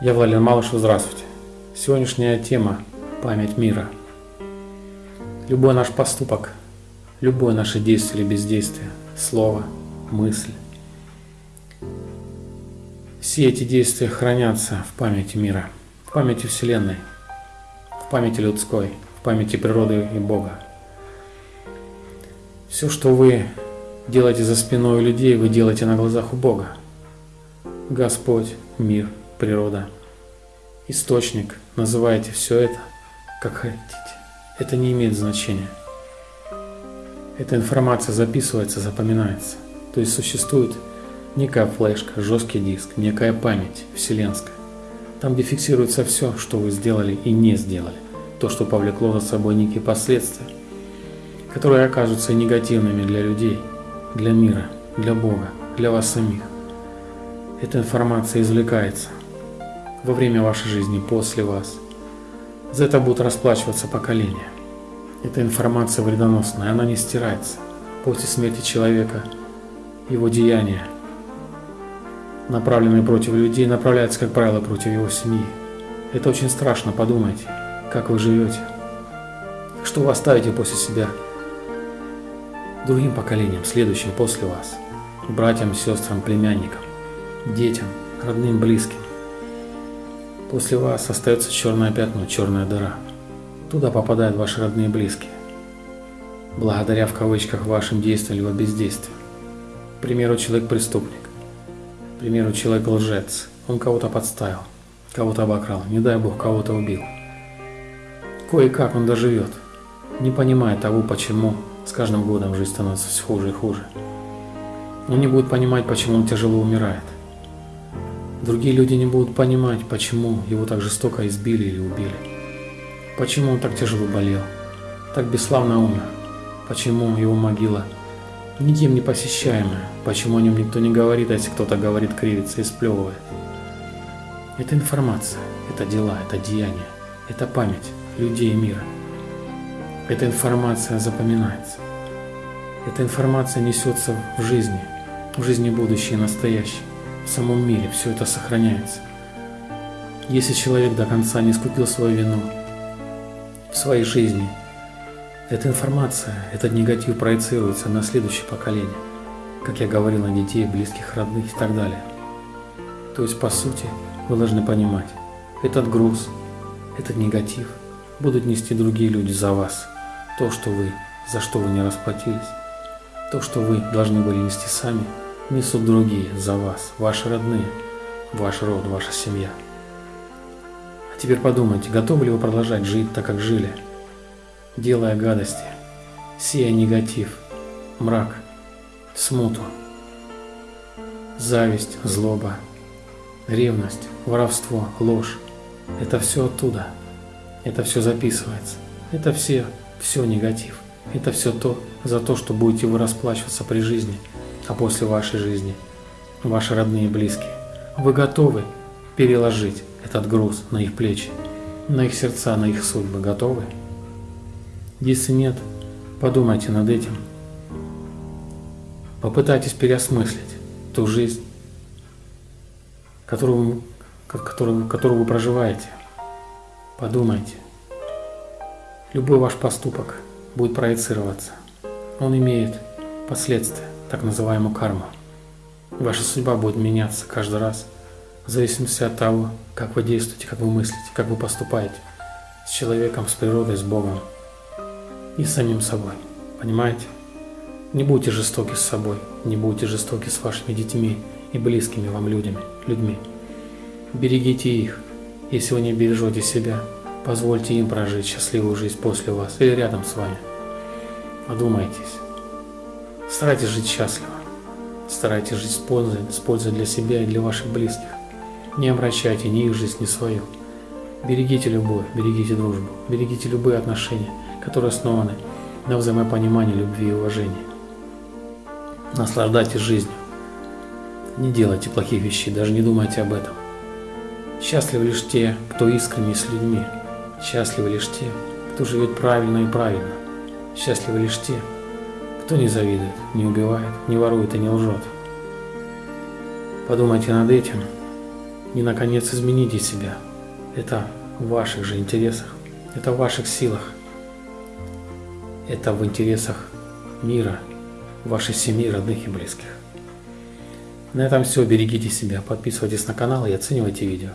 Я Владимир Малышев, здравствуйте. Сегодняшняя тема – память мира. Любой наш поступок, любое наше действие или бездействие, слово, мысль, все эти действия хранятся в памяти мира, в памяти Вселенной, в памяти людской, в памяти природы и Бога. Все, что вы делаете за спиной у людей, вы делаете на глазах у Бога. Господь, мир, природа, источник, называйте все это, как хотите. Это не имеет значения. Эта информация записывается, запоминается. То есть существует некая флешка, жесткий диск, некая память вселенская. Там, где фиксируется все, что вы сделали и не сделали. То, что повлекло за собой некие последствия, которые окажутся негативными для людей, для мира, для Бога, для вас самих. Эта информация извлекается во время вашей жизни, после вас. За это будут расплачиваться поколения. Эта информация вредоносная, она не стирается. После смерти человека его деяния, направленные против людей, направляются, как правило, против его семьи. Это очень страшно, подумайте, как вы живете, что вы оставите после себя другим поколениям, следующим после вас, братьям, сестрам, племянникам детям, родным, близким. После вас остается черное пятно, черная дыра. Туда попадают ваши родные и близкие. Благодаря в кавычках вашим действиям либо бездействию. К примеру, человек преступник. К примеру, человек лжец. Он кого-то подставил, кого-то обокрал, не дай бог, кого-то убил. Кое-как он доживет, не понимая того, почему с каждым годом жизнь становится все хуже и хуже. Он не будет понимать, почему он тяжело умирает. Другие люди не будут понимать, почему его так жестоко избили или убили. Почему он так тяжело болел, так бесславно умер. Почему его могила никем не посещаемая. Почему о нем никто не говорит, а если кто-то говорит, кривится и сплевывает. Это информация, это дела, это деяния, это память людей мира. Эта информация запоминается. Эта информация несется в жизни, в жизни будущее и настоящее в самом мире все это сохраняется. Если человек до конца не искупил свою вину в своей жизни, эта информация, этот негатив проецируется на следующее поколение, как я говорил, на детей, близких, родных и так далее. То есть, по сути, вы должны понимать, этот груз, этот негатив будут нести другие люди за вас. То, что вы, за что вы не расплатились, то, что вы должны были нести сами – несут другие за вас, ваши родные, ваш род, ваша семья. А теперь подумайте, готовы ли вы продолжать жить так, как жили, делая гадости, сея негатив, мрак, смуту, зависть, злоба, ревность, воровство, ложь. Это все оттуда. Это все записывается. Это все, все негатив. Это все то, за то, что будете вы расплачиваться при жизни – а после вашей жизни, ваши родные и близкие. Вы готовы переложить этот груз на их плечи, на их сердца, на их судьбы? Готовы? Если нет, подумайте над этим. Попытайтесь переосмыслить ту жизнь, которую, которую, которую вы проживаете. Подумайте. Любой ваш поступок будет проецироваться. Он имеет последствия так называемую карму. Ваша судьба будет меняться каждый раз, в зависимости от того, как вы действуете, как вы мыслите, как вы поступаете с человеком, с природой, с Богом и с самим собой. Понимаете? Не будьте жестоки с собой, не будьте жестоки с вашими детьми и близкими вам людьми. людьми. Берегите их. Если вы не бережете себя, позвольте им прожить счастливую жизнь после вас или рядом с вами. Одумайтесь. Старайтесь жить счастливо. Старайтесь жить с пользой, с пользой для себя и для ваших близких. Не обращайте ни их жизнь, ни свою. Берегите любовь, берегите дружбу, берегите любые отношения, которые основаны на взаимопонимании, любви и уважении. Наслаждайтесь жизнью. Не делайте плохих вещей, даже не думайте об этом. Счастливы лишь те, кто искренне с людьми. Счастливы лишь те, кто живет правильно и правильно. Счастливы лишь те, кто не завидует, не убивает, не ворует и не лжет? Подумайте над этим И, наконец, измените себя. Это в ваших же интересах. Это в ваших силах. Это в интересах мира, вашей семьи, родных и близких. На этом все. Берегите себя, подписывайтесь на канал и оценивайте видео.